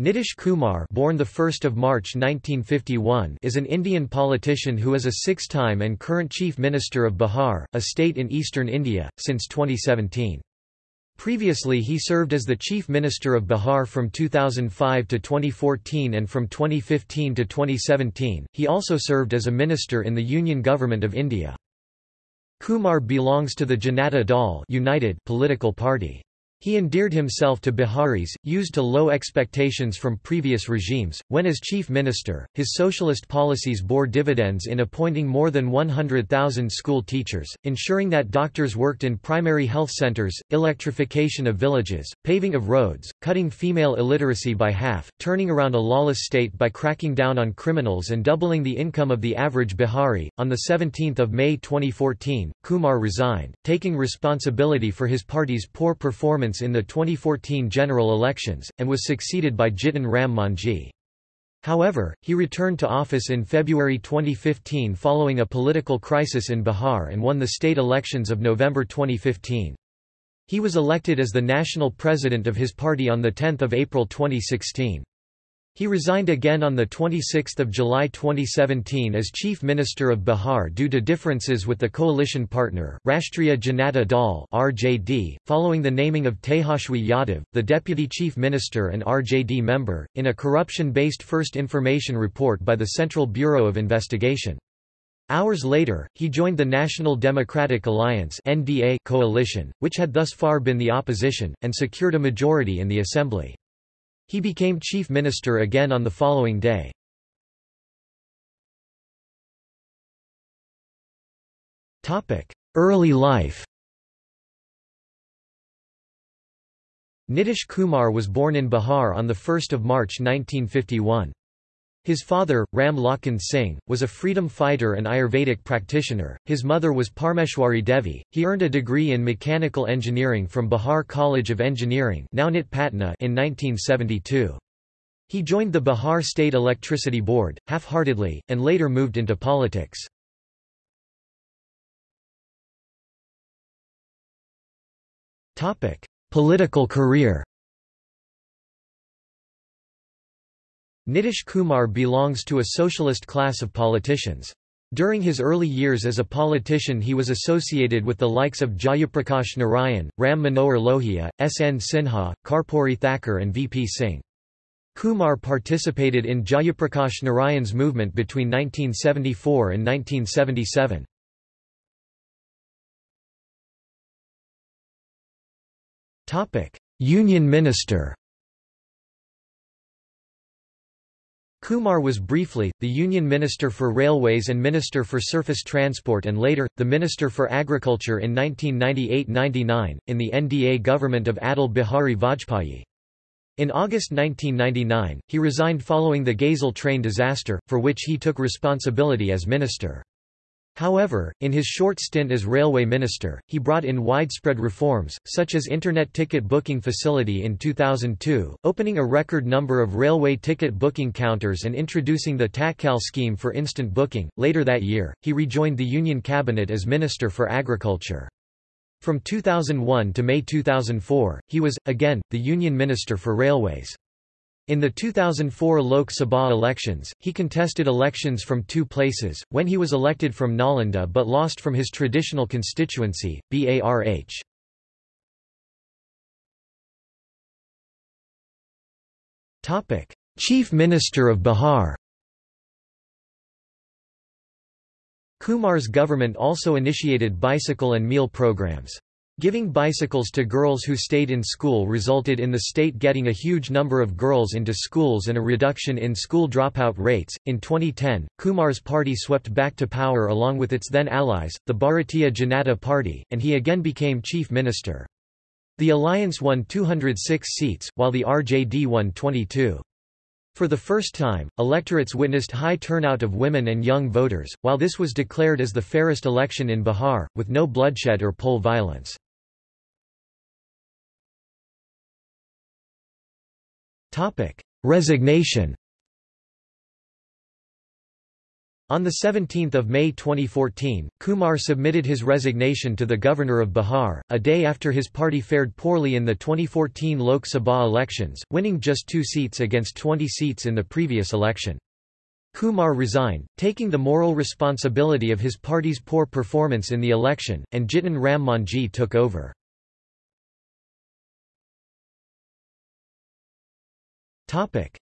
Nitish Kumar born 1 March 1951 is an Indian politician who is a six-time and current Chief Minister of Bihar, a state in eastern India, since 2017. Previously he served as the Chief Minister of Bihar from 2005 to 2014 and from 2015 to 2017, he also served as a minister in the Union Government of India. Kumar belongs to the Janata Dal United political party. He endeared himself to Biharis, used to low expectations from previous regimes. When as chief minister, his socialist policies bore dividends in appointing more than 100,000 school teachers, ensuring that doctors worked in primary health centers, electrification of villages, paving of roads, cutting female illiteracy by half, turning around a lawless state by cracking down on criminals and doubling the income of the average Bihari. On the 17th of May 2014, Kumar resigned, taking responsibility for his party's poor performance in the 2014 general elections, and was succeeded by Jitan Ram Manjhi. However, he returned to office in February 2015 following a political crisis in Bihar and won the state elections of November 2015. He was elected as the national president of his party on 10 April 2016. He resigned again on 26 July 2017 as Chief Minister of Bihar due to differences with the coalition partner, Rashtriya Janata Dal (RJD), following the naming of Tejashwi Yadav, the Deputy Chief Minister and RJD member, in a corruption-based first information report by the Central Bureau of Investigation. Hours later, he joined the National Democratic Alliance (NDA) coalition, which had thus far been the opposition, and secured a majority in the assembly. He became chief minister again on the following day. Early life Nitish Kumar was born in Bihar on 1 March 1951. His father, Ram Lakhan Singh, was a freedom fighter and Ayurvedic practitioner. His mother was Parmeshwari Devi. He earned a degree in mechanical engineering from Bihar College of Engineering, now Patna, in 1972. He joined the Bihar State Electricity Board, half-heartedly, and later moved into politics. Political career Nitish Kumar belongs to a socialist class of politicians. During his early years as a politician he was associated with the likes of Jayaprakash Narayan, Ram Manohar Lohia, S. N. Sinha, Karpuri Thakur and V. P. Singh. Kumar participated in Jayaprakash Narayan's movement between 1974 and 1977. Union Minister Kumar was briefly, the Union Minister for Railways and Minister for Surface Transport and later, the Minister for Agriculture in 1998–99, in the NDA government of Atal Bihari Vajpayee. In August 1999, he resigned following the Gaisal train disaster, for which he took responsibility as minister. However, in his short stint as railway minister, he brought in widespread reforms, such as Internet ticket booking facility in 2002, opening a record number of railway ticket booking counters and introducing the Tatkal scheme for instant booking. Later that year, he rejoined the Union Cabinet as Minister for Agriculture. From 2001 to May 2004, he was, again, the Union Minister for Railways. In the 2004 Lok Sabha elections, he contested elections from two places, when he was elected from Nalanda but lost from his traditional constituency, Barh. Chief Minister of Bihar Kumar's government also initiated bicycle and meal programs. Giving bicycles to girls who stayed in school resulted in the state getting a huge number of girls into schools and a reduction in school dropout rates. In 2010, Kumar's party swept back to power along with its then allies, the Bharatiya Janata Party, and he again became chief minister. The alliance won 206 seats, while the RJD won 22. For the first time, electorates witnessed high turnout of women and young voters, while this was declared as the fairest election in Bihar, with no bloodshed or poll violence. Resignation On 17 May 2014, Kumar submitted his resignation to the governor of Bihar, a day after his party fared poorly in the 2014 Lok Sabha elections, winning just two seats against 20 seats in the previous election. Kumar resigned, taking the moral responsibility of his party's poor performance in the election, and Jitan Ram Manjhi took over.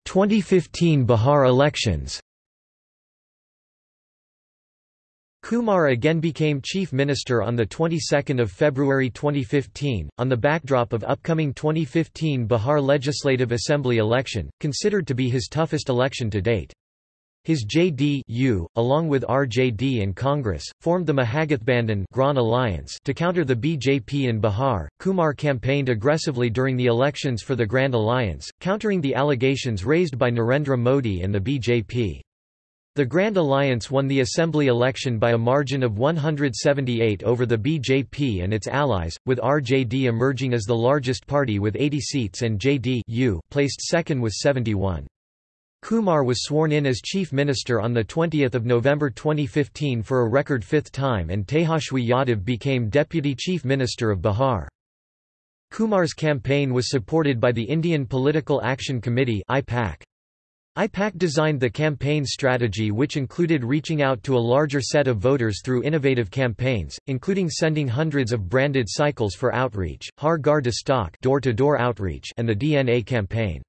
2015 Bihar elections Kumar again became chief minister on the 22nd of February 2015 on the backdrop of upcoming 2015 Bihar Legislative Assembly election considered to be his toughest election to date. His JD-U, along with RJD and Congress, formed the Mahagathbandhan Grand Alliance to counter the BJP in Bihar. Kumar campaigned aggressively during the elections for the Grand Alliance, countering the allegations raised by Narendra Modi and the BJP. The Grand Alliance won the assembly election by a margin of 178 over the BJP and its allies, with RJD emerging as the largest party with 80 seats and JD-U placed second with 71. Kumar was sworn in as Chief Minister on 20 November 2015 for a record fifth time and Tejashwi Yadav became Deputy Chief Minister of Bihar. Kumar's campaign was supported by the Indian Political Action Committee IPAC. IPAC designed the campaign strategy which included reaching out to a larger set of voters through innovative campaigns, including sending hundreds of branded cycles for outreach, Har Ghar Dastak door-to-door outreach and the DNA campaign.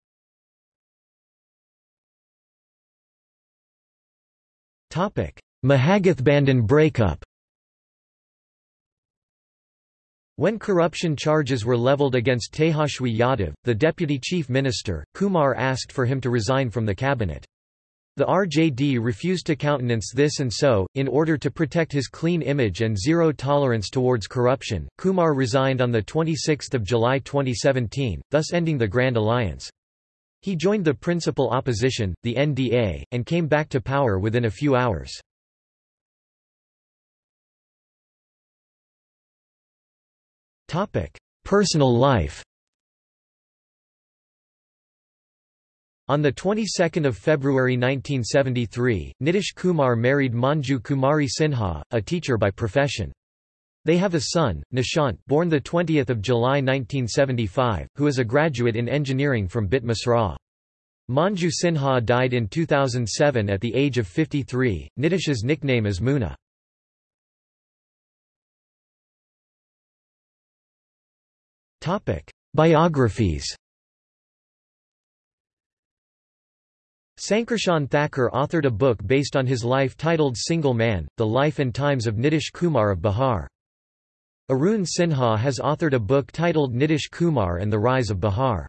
Mahagathbandhan breakup When corruption charges were leveled against Tejashwi Yadav, the deputy chief minister, Kumar asked for him to resign from the cabinet. The RJD refused to countenance this and so, in order to protect his clean image and zero tolerance towards corruption, Kumar resigned on 26 July 2017, thus ending the Grand Alliance. He joined the principal opposition, the NDA, and came back to power within a few hours. Personal life On the 22nd of February 1973, Nitish Kumar married Manju Kumari Sinha, a teacher by profession. They have a son, Nishant born 20 July 1975, who is a graduate in engineering from BIT Mesra. Manju Sinha died in 2007 at the age of 53. Nitish's nickname is Muna. Topic: Biographies Sankarshan Thakur authored a book based on his life titled Single Man, The Life and Times of Nitish Kumar of Bihar. Arun Sinha has authored a book titled Nitish Kumar and the Rise of Bihar.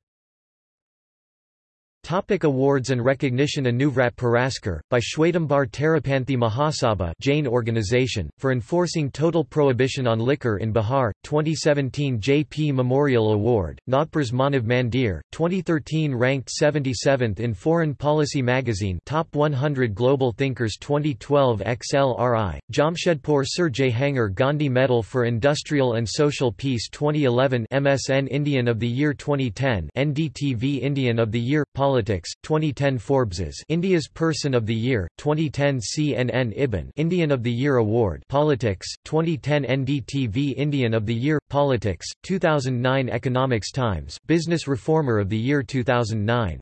Topic awards and recognition Anuvrat Puraskar, by Shwetambar Terapanthi Mahasabha Jain organization, for enforcing total prohibition on liquor in Bihar, 2017 JP Memorial Award, Nagpur's Manav Mandir, 2013 ranked 77th in Foreign Policy magazine Top 100 Global Thinkers 2012 XLRI, Jamshedpur Sir Jehangir Gandhi Medal for Industrial and Social Peace 2011 MSN Indian of the Year 2010 NDTV Indian of the Year, Politics, 2010 Forbes's India's Person of the Year, 2010 CNN IBN Indian of the Year Award Politics, 2010 NDTV Indian of the Year, Politics, 2009 Economics Times Business Reformer of the Year 2009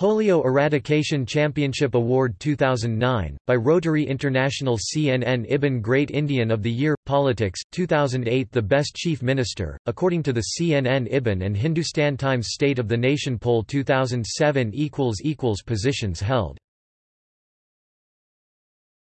Polio Eradication Championship Award 2009, by Rotary International CNN IBN Great Indian of the Year, Politics, 2008 The Best Chief Minister, according to the CNN IBN and Hindustan Times State of the Nation poll 2007 Positions held